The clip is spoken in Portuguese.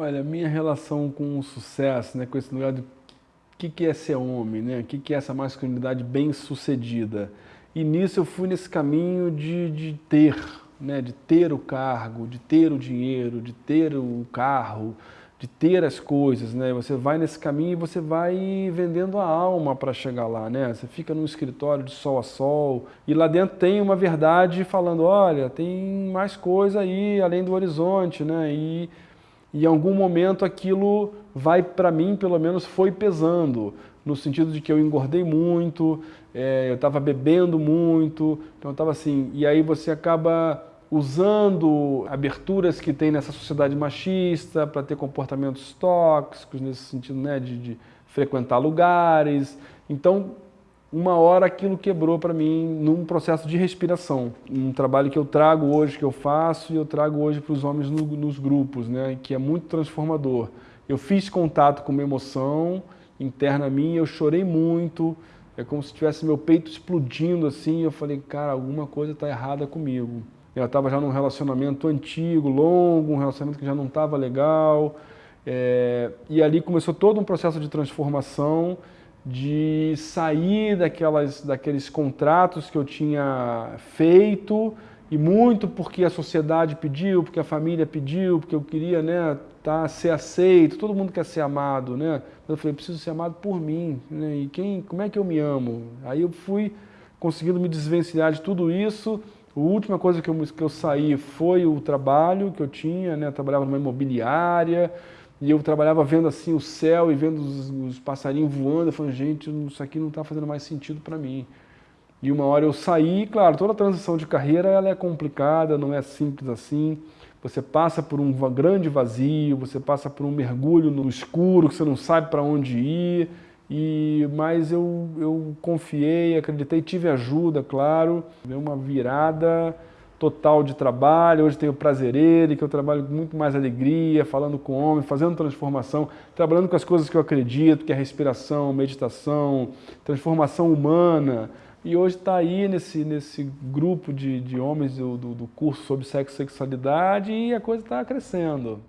Olha, minha relação com o sucesso, né, com esse lugar de o que, que é ser homem, né? o que, que é essa masculinidade bem sucedida. E nisso eu fui nesse caminho de, de ter, né, de ter o cargo, de ter o dinheiro, de ter o carro, de ter as coisas, né? Você vai nesse caminho e você vai vendendo a alma para chegar lá, né? Você fica num escritório de sol a sol e lá dentro tem uma verdade falando, olha, tem mais coisa aí além do horizonte, né? E e em algum momento aquilo vai, para mim, pelo menos, foi pesando, no sentido de que eu engordei muito, é, eu estava bebendo muito, então estava assim, e aí você acaba usando aberturas que tem nessa sociedade machista para ter comportamentos tóxicos, nesse sentido né, de, de frequentar lugares, então uma hora aquilo quebrou para mim num processo de respiração. Um trabalho que eu trago hoje, que eu faço, e eu trago hoje para os homens no, nos grupos, né, que é muito transformador. Eu fiz contato com uma emoção interna minha, eu chorei muito, é como se tivesse meu peito explodindo assim, eu falei, cara, alguma coisa está errada comigo. Eu estava já num relacionamento antigo, longo, um relacionamento que já não estava legal, é, e ali começou todo um processo de transformação, de sair daquelas, daqueles contratos que eu tinha feito e muito porque a sociedade pediu, porque a família pediu, porque eu queria né, tá, ser aceito, todo mundo quer ser amado, né? Eu falei, preciso ser amado por mim, né? E quem, como é que eu me amo? Aí eu fui conseguindo me desvencilhar de tudo isso. A última coisa que eu, que eu saí foi o trabalho que eu tinha, né? Eu trabalhava numa imobiliária, e eu trabalhava vendo assim o céu e vendo os, os passarinhos voando, eu falei, gente, isso aqui não está fazendo mais sentido para mim. E uma hora eu saí, claro, toda transição de carreira ela é complicada, não é simples assim. Você passa por um grande vazio, você passa por um mergulho no escuro, que você não sabe para onde ir. E, mas eu, eu confiei, acreditei, tive ajuda, claro. Deu uma virada total de trabalho, hoje tenho prazereiro, que eu trabalho com muito mais alegria, falando com homem, fazendo transformação, trabalhando com as coisas que eu acredito, que é respiração, meditação, transformação humana. E hoje está aí nesse, nesse grupo de, de homens do, do, do curso sobre sexo e sexualidade e a coisa está crescendo.